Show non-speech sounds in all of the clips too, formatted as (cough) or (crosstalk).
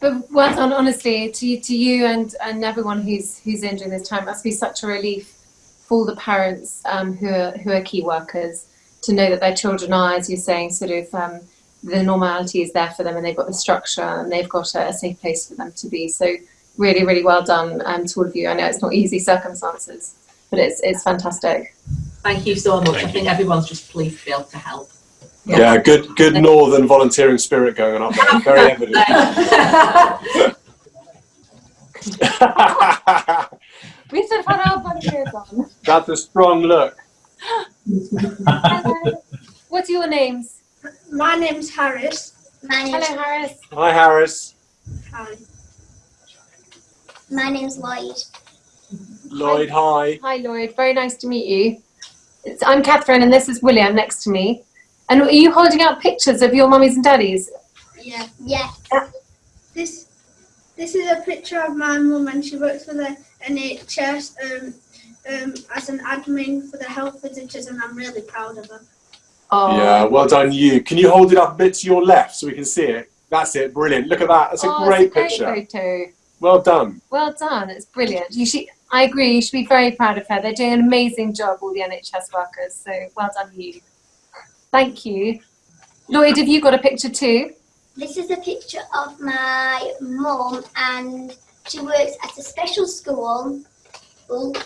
But well done, honestly, to you, to you and, and everyone who's who's in during this time. It must be such a relief for the parents um, who are who are key workers to know that their children are, as you're saying, sort of um, the normality is there for them, and they've got the structure, and they've got a, a safe place for them to be. So really, really well done um, to all of you. I know it's not easy circumstances, but it's it's fantastic. Thank you so much. Thank I you. think everyone's just pleased to be able to help. Yeah. Yeah, good good northern volunteering spirit going on up there. Very evident. (laughs) (laughs) We should have had our volunteers on. That's a strong look. (laughs) Hello. What your names? My name's Harris. My Hello, Harris. Hi, Harris. Hi. my name's Lloyd. Lloyd, hi. Hi, Lloyd. Very nice to meet you. It's, I'm Catherine, and this is William next to me. And are you holding out pictures of your mummies and daddies? Yeah. Yeah, This this is a picture of my mum and she works for the NHS um, um, as an admin for the health visitors and I'm really proud of her. Oh, Yeah, well done you. Can you hold it up a bit to your left so we can see it? That's it. Brilliant. Look at that. That's a oh, great it's a great picture. photo. Well done. Well done. It's brilliant. You should. I agree. You should be very proud of her. They're doing an amazing job, all the NHS workers. So well done, you. Thank you. Lloyd, have you got a picture too? this is a picture of my mum and she works at a special school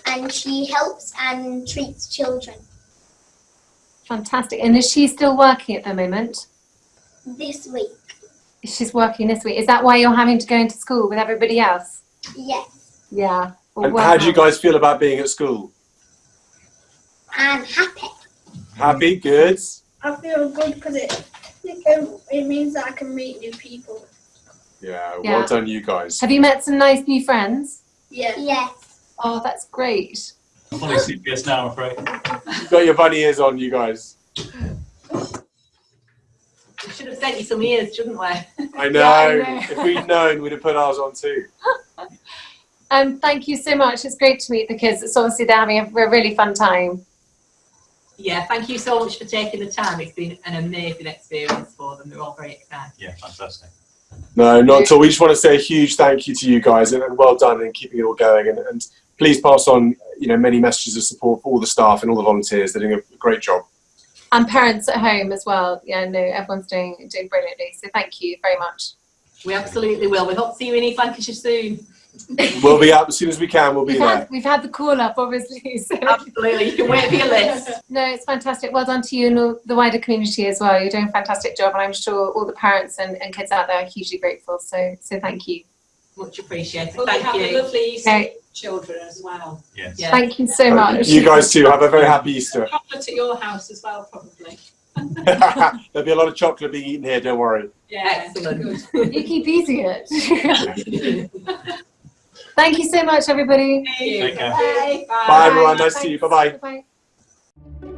and she helps and treats children. Fantastic. And is she still working at the moment? This week, She's working this week. Is that why you're having to go into school with everybody else? yes, Yeah. Well, And well how do you guys feel about being at school? I'm happy. Happy? Good? I feel good because it, it means that I can meet new people. Yeah, Yeah. well done you guys. Have you met some nice new friends? Yeah. Yes, Oh, that's great. Fully CPS now, I'm afraid. You've got your bunny ears on, you guys. We should have sent you some ears, shouldn't we? (laughs) I know. I know. if we'd known, we'd have put ours on too. (laughs) Um, thank you so much. It's great to meet the kids. It's obviously they're having a, a really fun time. Yeah, thank you so much for taking the time. It's been an amazing experience for them. They're all very excited. Yeah, fantastic. No, not at all. We just want to say a huge thank you to you guys and, and well done in keeping it all going. And, and please pass on, you know, many messages of support for all the staff and all the volunteers. They're doing a great job. And parents at home as well. Yeah, no, everyone's doing doing brilliantly. So thank you very much. We absolutely will. We hope to see you in East Lancashire soon. We'll be up as soon as we can. We'll be We've there. had, we've had the call up, obviously. (laughs) So. Absolutely. You can wait for your list. (laughs) No, it's fantastic. Well done to you and all the wider community as well. You're doing a fantastic job, and I'm sure all the parents and, and kids out there are hugely grateful. So, so thank you. Much appreciated. Well, we Thank have a you. lovely Easter Okay. children as well. Yes. Yeah. Thank you so much. You guys too. Have a very happy Easter. Chocolate at your house as well, probably. There'll be a lot of chocolate being eaten here. Don't worry. Yeah, Excellent. good. You keep eating it. (laughs) Thank you so much, everybody. Thank you. Take care. Bye. Bye, everyone. Nice to see you. Bye-bye. Bye.